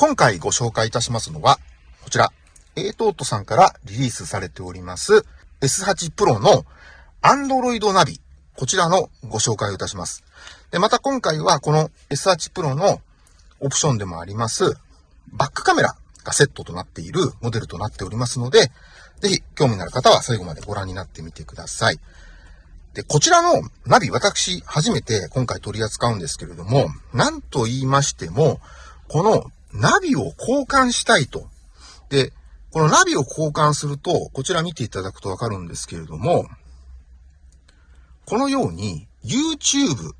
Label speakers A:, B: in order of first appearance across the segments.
A: 今回ご紹介いたしますのは、こちら、a トートさんからリリースされております S8 Pro の Android ナビ、こちらのご紹介をいたします。で、また今回はこの S8 Pro のオプションでもあります、バックカメラがセットとなっているモデルとなっておりますので、ぜひ興味のある方は最後までご覧になってみてください。で、こちらのナビ、私、初めて今回取り扱うんですけれども、なんと言いましても、このナビを交換したいと。で、このナビを交換すると、こちら見ていただくとわかるんですけれども、このように YouTube、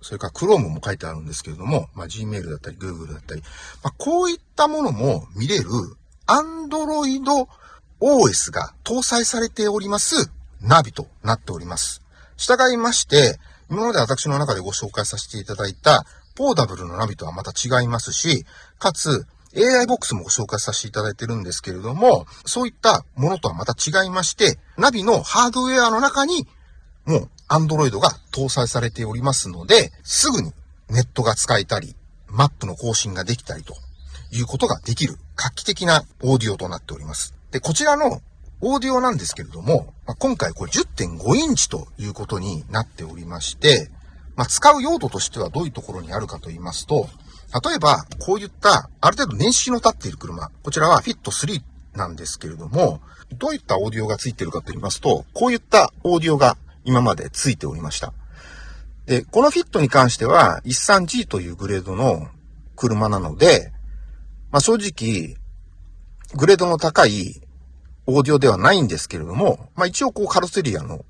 A: それから Chrome も書いてあるんですけれども、まあ、Gmail だったり Google だったり、まあ、こういったものも見れる Android OS が搭載されておりますナビとなっております。従いまして、今まで私の中でご紹介させていただいたポーダブルのナビとはまた違いますし、かつ AI ボックスもご紹介させていただいてるんですけれども、そういったものとはまた違いまして、ナビのハードウェアの中にもう Android が搭載されておりますので、すぐにネットが使えたり、マップの更新ができたりということができる画期的なオーディオとなっております。で、こちらのオーディオなんですけれども、今回これ10.5インチということになっておりまして、まあ、使う用途としてはどういうところにあるかと言いますと、例えば、こういったある程度年式の立っている車、こちらは Fit3 なんですけれども、どういったオーディオがついているかと言いますと、こういったオーディオが今までついておりました。で、このフィットに関しては 13G というグレードの車なので、まあ、正直、グレードの高いオーディオではないんですけれども、まあ一応こうカロッツェリアの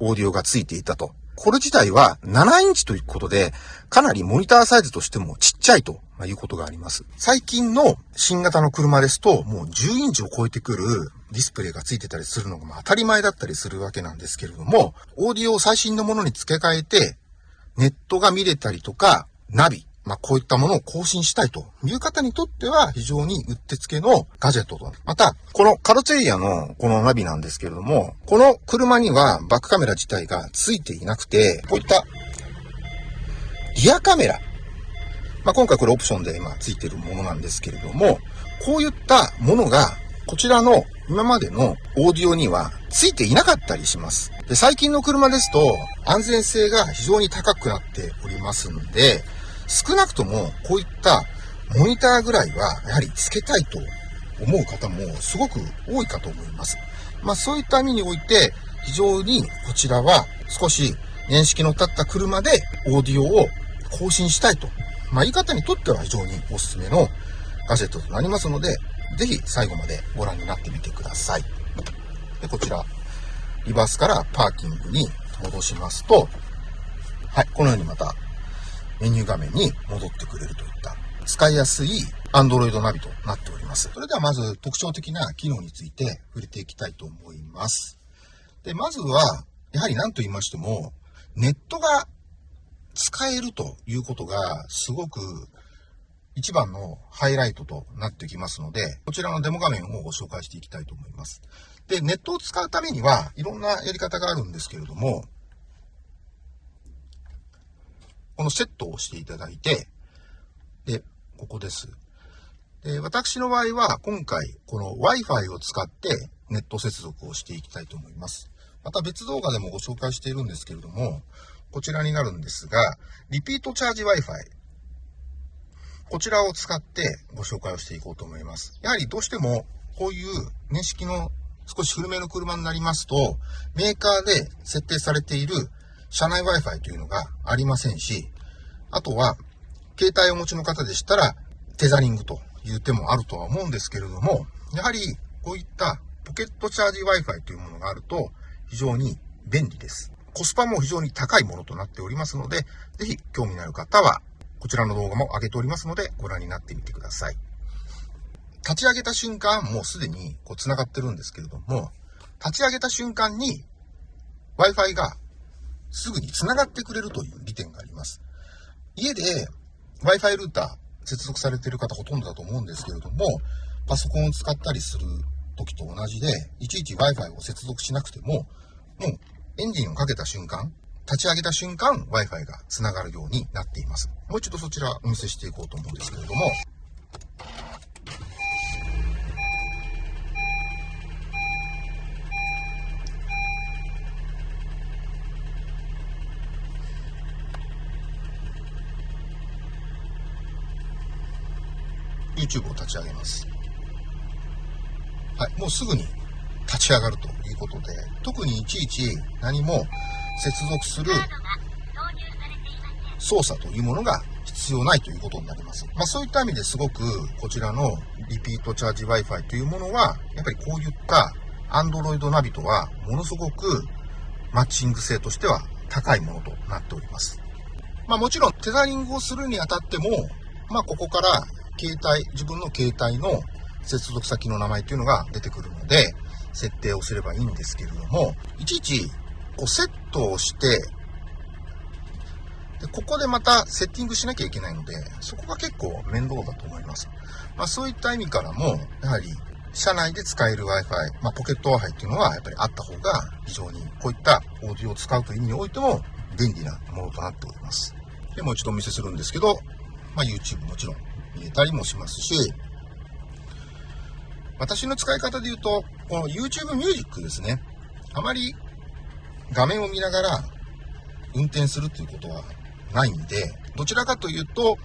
A: オーディオがついていたと。これ自体は7インチということで、かなりモニターサイズとしてもちっちゃいということがあります。最近の新型の車ですと、もう10インチを超えてくるディスプレイがついてたりするのが当たり前だったりするわけなんですけれども、オーディオを最新のものに付け替えて、ネットが見れたりとか、ナビ、まあ、こういったものを更新したいという方にとっては非常にうってつけのガジェットと。また、このカロッツェリアのこのナビなんですけれども、この車にはバックカメラ自体が付いていなくて、こういったリアカメラ。まあ、今回これオプションで今付いてるものなんですけれども、こういったものがこちらの今までのオーディオには付いていなかったりします。で、最近の車ですと安全性が非常に高くなっておりますので、少なくともこういったモニターぐらいはやはりつけたいと思う方もすごく多いかと思います。まあそういった意味において非常にこちらは少し年式の立った車でオーディオを更新したいと。まあ言い方にとっては非常におすすめのガジェットとなりますので、ぜひ最後までご覧になってみてください。で、こちら、リバースからパーキングに戻しますと、はい、このようにまたメニュー画面に戻ってくれるといった使いやすい Android ナビとなっております。それではまず特徴的な機能について触れていきたいと思います。で、まずは、やはり何と言いましても、ネットが使えるということがすごく一番のハイライトとなってきますので、こちらのデモ画面をご紹介していきたいと思います。で、ネットを使うためにはいろんなやり方があるんですけれども、このセットをしていただいて、で、ここです。で、私の場合は今回この Wi-Fi を使ってネット接続をしていきたいと思います。また別動画でもご紹介しているんですけれども、こちらになるんですが、リピートチャージ Wi-Fi。こちらを使ってご紹介をしていこうと思います。やはりどうしてもこういう年式の少し古めの車になりますと、メーカーで設定されている車内 Wi-Fi というのがありませんし、あとは、携帯をお持ちの方でしたら、テザリングという手もあるとは思うんですけれども、やはりこういったポケットチャージ Wi-Fi というものがあると非常に便利です。コスパも非常に高いものとなっておりますので、ぜひ興味のある方は、こちらの動画も上げておりますので、ご覧になってみてください。立ち上げた瞬間、もうすでにこう繋がってるんですけれども、立ち上げた瞬間に Wi-Fi がすぐに繋がってくれるという利点があります。家で Wi-Fi ルーター接続されている方ほとんどだと思うんですけれども、パソコンを使ったりする時と同じで、いちいち Wi-Fi を接続しなくても、もうエンジンをかけた瞬間、立ち上げた瞬間 Wi-Fi が繋がるようになっています。もう一度そちらお見せしていこうと思うんですけれども、YouTube を立ち上げます。はい、もうすぐに立ち上がるということで、特にいちいち何も接続する操作というものが必要ないということになります。まあそういった意味ですごくこちらのリピートチャージ Wi-Fi というものは、やっぱりこういった Android ナビとはものすごくマッチング性としては高いものとなっております。まあもちろんテザリングをするにあたっても、まあここから携帯、自分の携帯の接続先の名前というのが出てくるので、設定をすればいいんですけれども、いちいちこうセットをして、でここでまたセッティングしなきゃいけないので、そこが結構面倒だと思います。まあそういった意味からも、やはり車内で使える Wi-Fi、まあポケット Wi-Fi っていうのはやっぱりあった方が非常にこういったオーディオを使うという意味においても便利なものとなっております。で、もう一度お見せするんですけど、まあ YouTube もちろん見えたりもしますし、私の使い方で言うと、この YouTube Music ですね。あまり画面を見ながら運転するということはないんで、どちらかというと、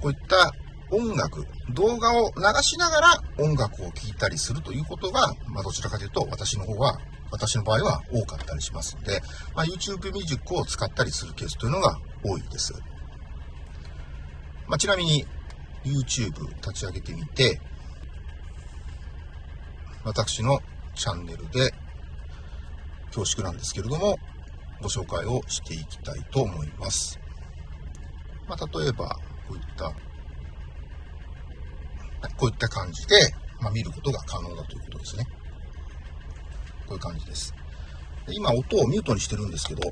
A: こういった音楽、動画を流しながら音楽を聴いたりするということが、まあどちらかというと私の方は、私の場合は多かったりしますので、まあ、YouTube Music を使ったりするケースというのが多いです。まあ、ちなみに YouTube 立ち上げてみて、私のチャンネルで恐縮なんですけれども、ご紹介をしていきたいと思います。まあ、例えば、こういった、こういった感じで、まあ、見ることが可能だということですね。こういう感じです。で今、音をミュートにしてるんですけど、ご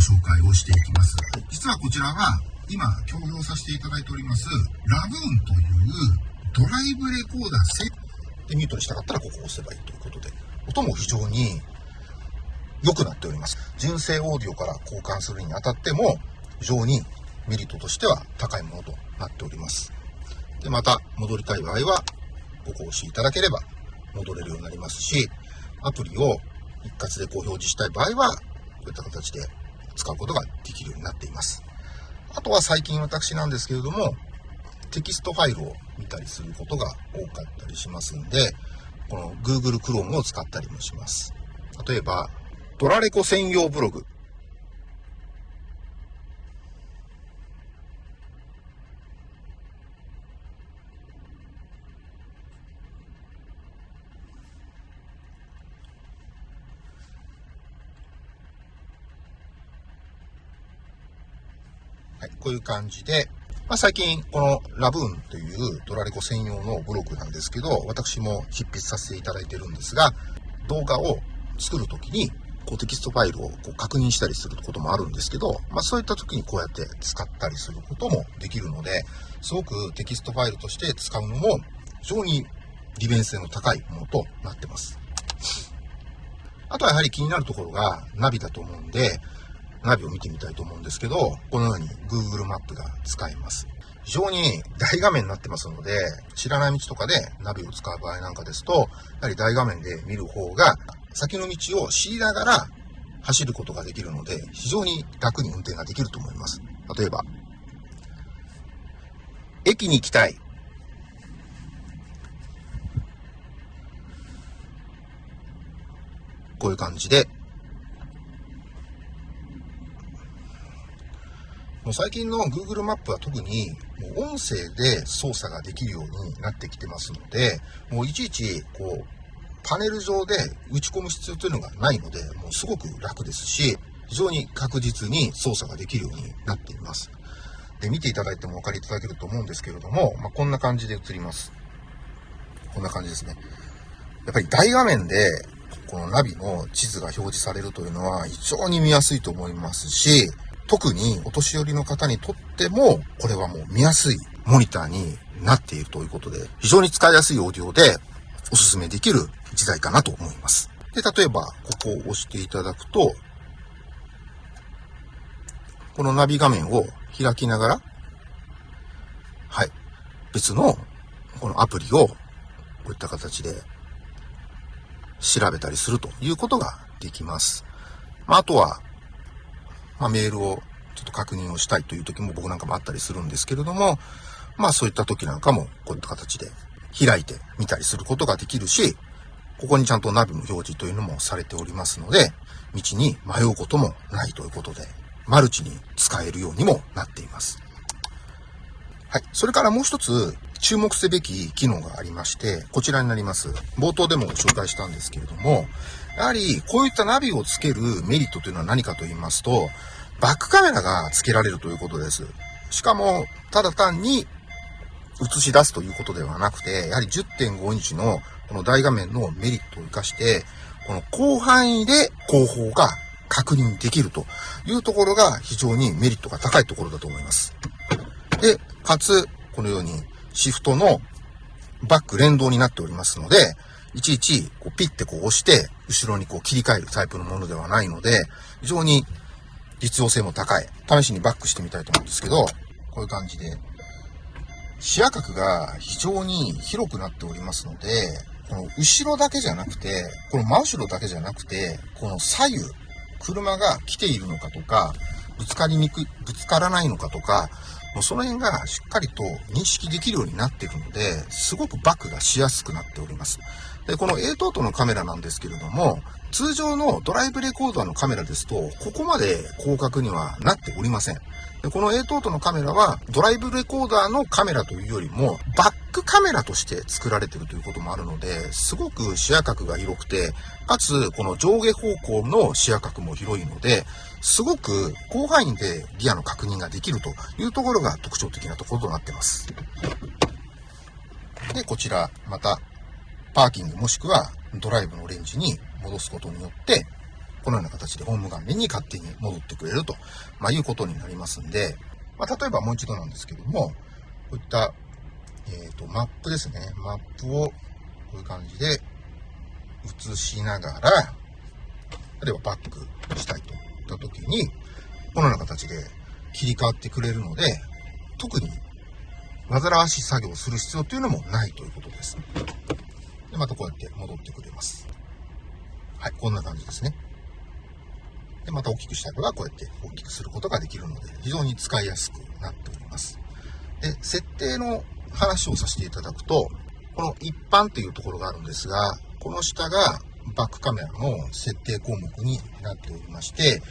A: 紹介をしていきます。実はこちらは、今、共用させていただいております、ラブーンというドライブレコーダーセでミュートにしたかったらここを押せばいいということで、音も非常に良くなっております。純正オーディオから交換するにあたっても、非常にメリットとしては高いものとなっております。で、また戻りたい場合は、ここを押していただければ戻れるようになりますし、アプリを一括でこう表示したい場合は、こういった形で使うことができるようになっています。あとは最近私なんですけれども、テキストファイルを見たりすることが多かったりしますんで、この Google Chrome を使ったりもします。例えば、ドラレコ専用ブログ。はい、こういう感じで、まあ、最近、このラブーンというドラレコ専用のブログなんですけど、私も執筆させていただいてるんですが、動画を作るときに、こうテキストファイルをこう確認したりすることもあるんですけど、まあそういった時にこうやって使ったりすることもできるので、すごくテキストファイルとして使うのも非常に利便性の高いものとなってます。あとはやはり気になるところがナビだと思うんで、ナビを見てみたいと思うんですけど、このように Google マップが使えます。非常に大画面になってますので、知らない道とかでナビを使う場合なんかですと、やはり大画面で見る方が、先の道を知りながら走ることができるので、非常に楽に運転ができると思います。例えば、駅に行きたい。こういう感じでもう最近の Google マップは特にもう音声で操作ができるようになってきてますので、もういちいちこうパネル上で打ち込む必要というのがないので、もうすごく楽ですし、非常に確実に操作ができるようになっています。で、見ていただいてもお分かりいただけると思うんですけれども、まあ、こんな感じで映ります。こんな感じですね。やっぱり大画面で、このナビの地図が表示されるというのは非常に見やすいと思いますし、特にお年寄りの方にとっても、これはもう見やすいモニターになっているということで、非常に使いやすいオーディオでおすすめできる時代かなと思います。で、例えば、ここを押していただくと、このナビ画面を開きながら、はい、別のこのアプリをこういった形で調べたりするということができます。まあ、あとは、まあ、メールをちょっと確認をしたいという時も僕なんかもあったりするんですけれども、まあそういった時なんかもこういった形で開いてみたりすることができるし、ここにちゃんとナビの表示というのもされておりますので、道に迷うこともないということで、マルチに使えるようにもなっています。はい。それからもう一つ注目すべき機能がありまして、こちらになります。冒頭でも紹介したんですけれども、やはりこういったナビをつけるメリットというのは何かと言いますと、バックカメラが付けられるということです。しかも、ただ単に映し出すということではなくて、やはり10.5インチのこの大画面のメリットを活かして、この広範囲で後方が確認できるというところが非常にメリットが高いところだと思います。で、かつ、このようにシフトのバック連動になっておりますので、いちいちこうピッてこう押して、後ろにこう切り替えるタイプのものではないので、非常に実用性も高い。試しにバックしてみたいと思うんですけど、こういう感じで、視野角が非常に広くなっておりますので、この後ろだけじゃなくて、この真後ろだけじゃなくて、この左右、車が来ているのかとか、ぶつかりにくい、ぶつからないのかとか、もうその辺がしっかりと認識できるようになっているので、すごくバックがしやすくなっております。で、この A トートのカメラなんですけれども、通常のドライブレコーダーのカメラですと、ここまで広角にはなっておりません。でこの A トートのカメラは、ドライブレコーダーのカメラというよりも、バッックカメラとして作られてるということもあるので、すごく視野角が広くて、かつ、この上下方向の視野角も広いので、すごく広範囲でギアの確認ができるというところが特徴的なところとなってます。で、こちら、また、パーキングもしくはドライブのレンジに戻すことによって、このような形でホーム画面に勝手に戻ってくれると、まあ、いうことになりますんで、まあ、例えばもう一度なんですけども、こういった、えっ、ー、と、マップですね。マップをこういう感じで映しながら、例えばバックしたいといった時に、このような形で切り替わってくれるので、特に煩わしい作業をする必要というのもないということです。で、またこうやって戻ってくれます。はい、こんな感じですね。で、また大きくしたい場合はこうやって大きくすることができるので、非常に使いやすくなっております。で、設定の話をさせていただくと、この一般というところがあるんですが、この下がバックカメラの設定項目になっておりまして、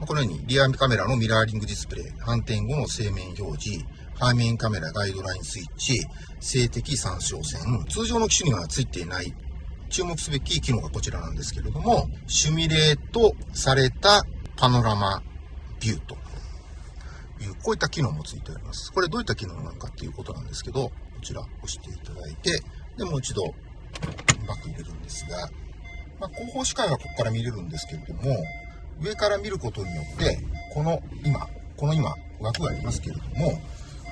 A: このようにリアカメラのミラーリングディスプレイ、反転後の正面表示、背面カメラガイドラインスイッチ、静的参照線、通常の機種には付いていない注目すべき機能がこちらなんですけれども、シュミレートされたパノラマビューと、こういった機能もついております。これどういった機能なのかっていうことなんですけど、こちら押していただいて、で、もう一度バック入れるんですが、まあ、後方視界はここから見れるんですけれども、上から見ることによって、この今、この今、枠がありますけれども、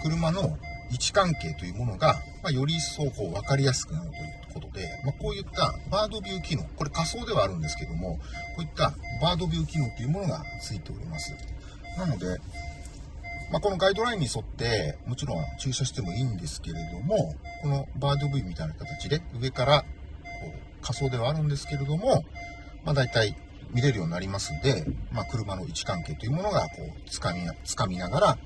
A: 車の位置関係というものが、まあ、より一層こう分かりやすくなるということで、まあ、こういったバードビュー機能、これ仮想ではあるんですけども、こういったバードビュー機能というものがついております。なので、まあ、このガイドラインに沿って、もちろん駐車してもいいんですけれども、このバードビューみたいな形で上からこう仮想ではあるんですけれども、まあ、大体見れるようになりますんで、まあ、車の位置関係というものがこう掴み、掴みながら、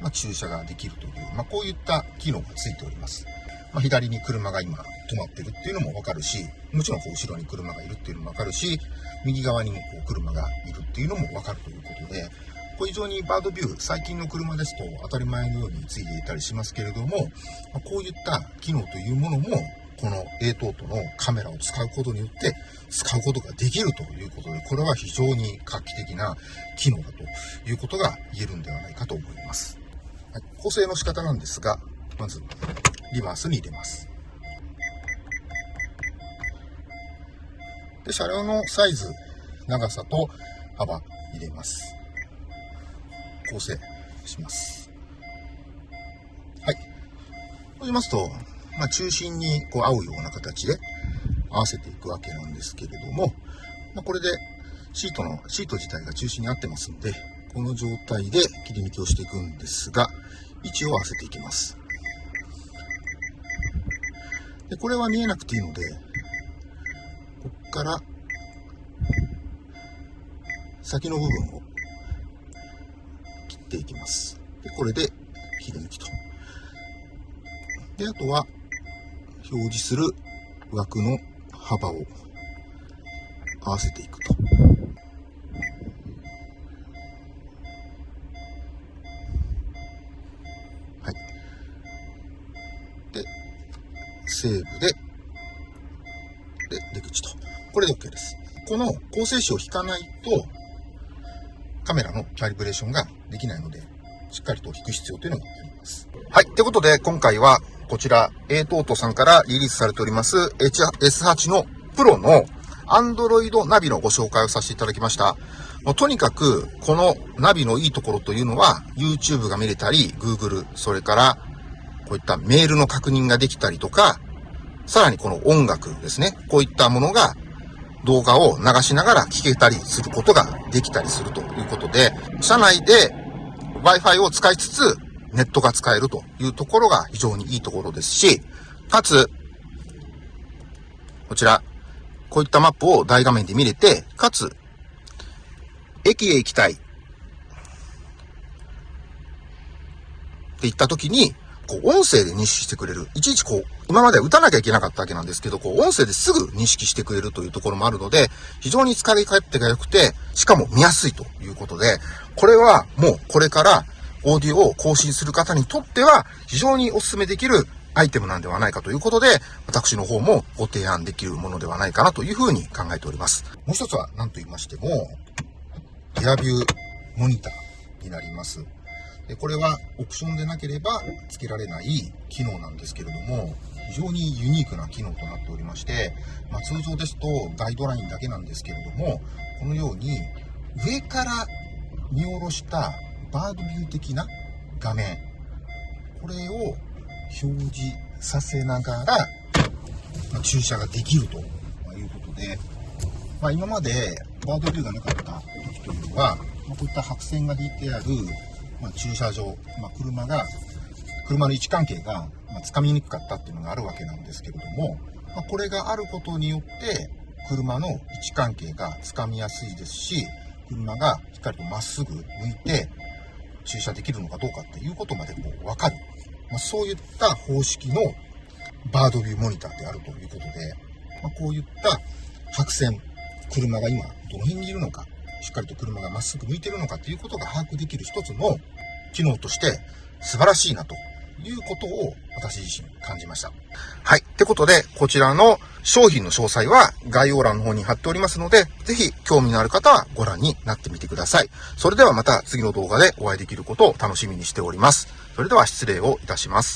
A: まあ、駐車ができるという、まあ、こういった機能がついております。まあ、左に車が今止まってるっていうのもわかるし、もちろんこう後ろに車がいるっていうのもわかるし、右側にもこう車がいるっていうのもわかるということで、これ非常にバードビュー、最近の車ですと当たり前のようについていたりしますけれども、まこういった機能というものも、この A トートのカメラを使うことによって使うことができるということで、これは非常に画期的な機能だということが言えるんではないかと思います。はい、構成の仕方なんですが、まず、リバースに入れます。で、車両のサイズ、長さと幅入れます。構成します。はい。そうしますと、まあ、中心にこう合うような形で合わせていくわけなんですけれども、まあ、これでシートの、シート自体が中心に合ってますんで、この状態で切り抜きをしていくんですが、位置を合わせていきます。で、これは見えなくていいので、こっから先の部分をっていきます。で、これで切り抜きと。で、あとは、表示する枠の幅を合わせていくと。はい。で、セーブで、で、出口と。これで OK です。この構成詞を引かないと、カメラのキャリブレーションができないので、しっかりと引く必要というのがあります。はい。ということで、今回は、こちら、A トートさんからリリースされております HS8 のプロの Android ナビのご紹介をさせていただきました。もうとにかく、このナビのいいところというのは、YouTube が見れたり、Google、それから、こういったメールの確認ができたりとか、さらにこの音楽ですね。こういったものが動画を流しながら聴けたりすることができたりするということで、車内で Wi-Fi を使いつつ、ネットが使えるというところが非常にいいところですし、かつ、こちら、こういったマップを大画面で見れて、かつ、駅へ行きたい。って言った時に、こう、音声で認識してくれる。いちいちこう、今まで打たなきゃいけなかったわけなんですけど、こう、音声ですぐ認識してくれるというところもあるので、非常に使い勝手が良くて、しかも見やすいということで、これはもうこれからオーディオを更新する方にとっては、非常にお勧めできるアイテムなんではないかということで、私の方もご提案できるものではないかなというふうに考えております。もう一つは何と言いましても、エアビューモニターになります。これはオプションでなければ付けられない機能なんですけれども、非常にユニークな機能となっておりまして、まあ、通常ですとガイドラインだけなんですけれども、このように上から見下ろしたバードビュー的な画面、これを表示させながら、まあ、駐車ができるということで、まあ、今までバードビューがなかった時というのは、ま、こういった白線が引いてあるまあ、駐車場、まあ、車が、車の位置関係が、ま、つかみにくかったっていうのがあるわけなんですけれども、まあ、これがあることによって、車の位置関係がつかみやすいですし、車がしっかりとまっすぐ向いて駐車できるのかどうかっていうことまでこう分かる。まあ、そういった方式のバードビューモニターであるということで、まあ、こういった白線、車が今どの辺にいるのか、しっかりと車がまっすぐ向いてるのかということが把握できる一つの機能として素晴らしいなということを私自身感じました。はい。ってことで、こちらの商品の詳細は概要欄の方に貼っておりますので、ぜひ興味のある方はご覧になってみてください。それではまた次の動画でお会いできることを楽しみにしております。それでは失礼をいたします。